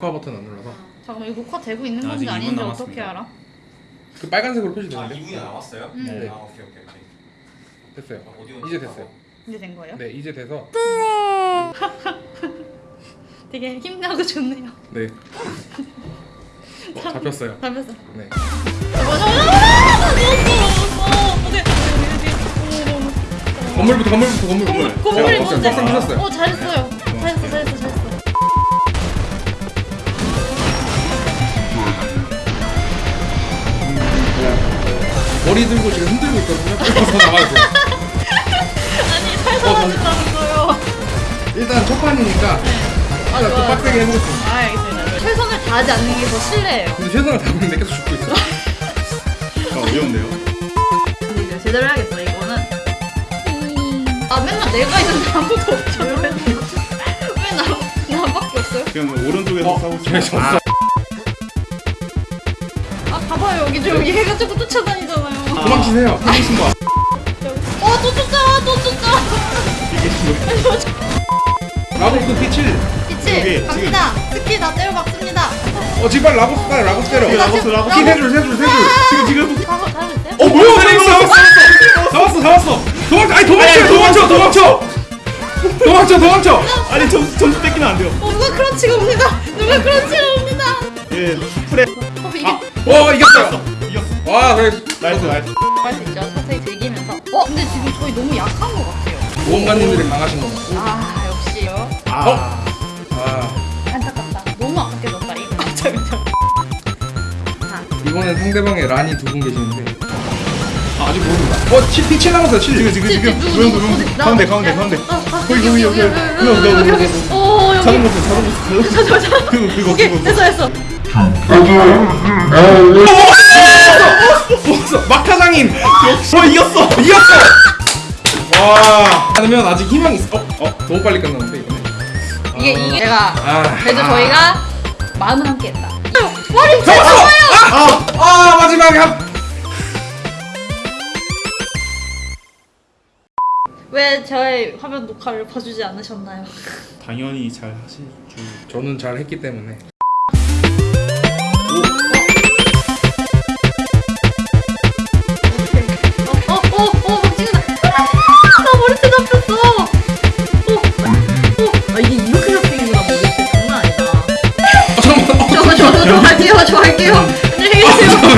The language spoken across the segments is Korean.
녹화 버튼 안 눌러서 잠깐만 이거 녹화 되고 있는 아직 건지 이분 아닌지 남았습니다. 어떻게 알아? 그 빨간색으로 아 표시되는데 2분이 남았어요? 음. 네. 아 오케이 오케이 오케이 됐어요 아, 오디오 이제 됐어요 이제 된 거예요? 네 이제 돼서 되게 힘나고 좋네요. 네 어, 잡혔어요 잡혔어. 네 맞아 맞아. 잡혔어. 어디 어디 건물부터 건물부터 건물 건물 건물이 제가 뭔데? 빡센 부셨어요 어 잘했어요. 잘했어 잘했어 머리 들고 지금 흔들고 있거든요 그래서 나가서 아니 살살하신다면서요. 일단 첫 판이니까 아, 일단 또 좋아, 빡세게. 해보겠습니다 아 알겠습니다. 최선을 다하지 않는 게 더 실례예요. 근데 최선을 다하는데 계속 죽고 있어 아, 어려운데요? 근데 이거 제대로 해야겠어 이거는. 아 맨날 내가 있는데 아무도 없죠. 왜나 나밖에 없어요? 그냥 오른쪽에서 어? 싸우고. 졌어 아 봐봐요 여기 저 여기 해가 자꾸 쫓아다니잖아요. 도망치세요 피니신 거 어 또 쫓아 또 쫓아. 이게 뭐 라고스 P7 그치 여기, 갑니다. 스키 다 때려 박습니다. 어 지금 빨리 라고스 빨리 라고스 때려 여기 라고스, 라고스. 키 세줄 세 줄 세 줄 지금 지금 잘했어요? 어 뭐야 잡았어 잡았어 잡았어 도망쳐 아니 도망쳐 도망쳐 도망쳐 도망쳐 도망쳐 아니 점수 점수 뺏기면 안 돼요. 어 누가 크런치가 옵니다. 누가 크런치가 옵니다. 예, 프레 어 이게 어 이겼어요 이겼어. 와 그래 나이스 나이스. 할수 있죠. 서서히 즐기면서. 어 근데 지금 저희 너무 약한 것 같아요. 보험관님들이 강하신 거 같고 아 역시요. 아, 아 안타깝다. 너무 아깝게 졌다 이거. 잠깐 이번엔 상대방에 란이 두 분 계시는데 아직 모릅니다 어 7, P7 남았어요 7 지금 지금 지금 누구, 조용 누구, 가운데 가운데 가운데. 아, 아, 거기, 여기 여기, 여기 여기, 여기 여기, 여기 여기, 여기 여기. 여기. 오 여기. 자동 버튼 자동 버튼. 저, 저, 저. 그거 그거 그거. 됐어 됐어. 먹었어 막타장인 어 이겼어. 이겼어 와 하면 아직 희망이 있어 어? 어? 너무 빨리 끝났는데 이번에 이게 이게 제가 아 그래도 아. 저희가 마음을 함께 했다. 머리 잡았어! 아! 아 마지막에 한 왜 저의 화면 녹화를 봐주지 않으셨나요? 당연히 잘 하실 줄. 저는 잘 했기 때문에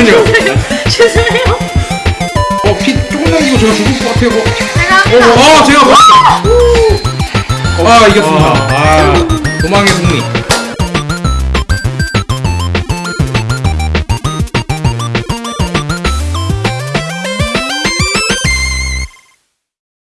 잠깐만요. 죄송해요. 어, 피 조금 남기고 제가 죽을 것 같아요. 어, 제가 어, 어. 제가 아 이겼습니다. 아, 아 도망의 승리